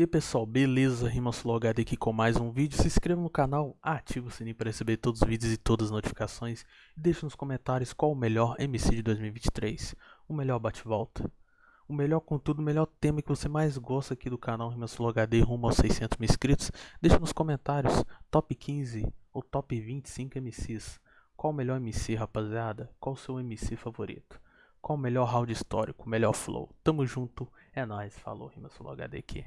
E aí pessoal, beleza? RimaSulogado aqui com mais um vídeo. Se inscreva no canal, ative o sininho para receber todos os vídeos e todas as notificações. E deixe nos comentários qual o melhor MC de 2023. O melhor bate-volta. O melhor conteúdo, o melhor tema que você mais gosta aqui do canal RimaSulogado rumo aos 600 mil inscritos. Deixe nos comentários top 15 ou top 25 MCs. Qual o melhor MC, rapaziada? Qual o seu MC favorito? Qual o melhor round histórico, O melhor flow? Tamo junto, é nóis, falou, RimaSulogado aqui.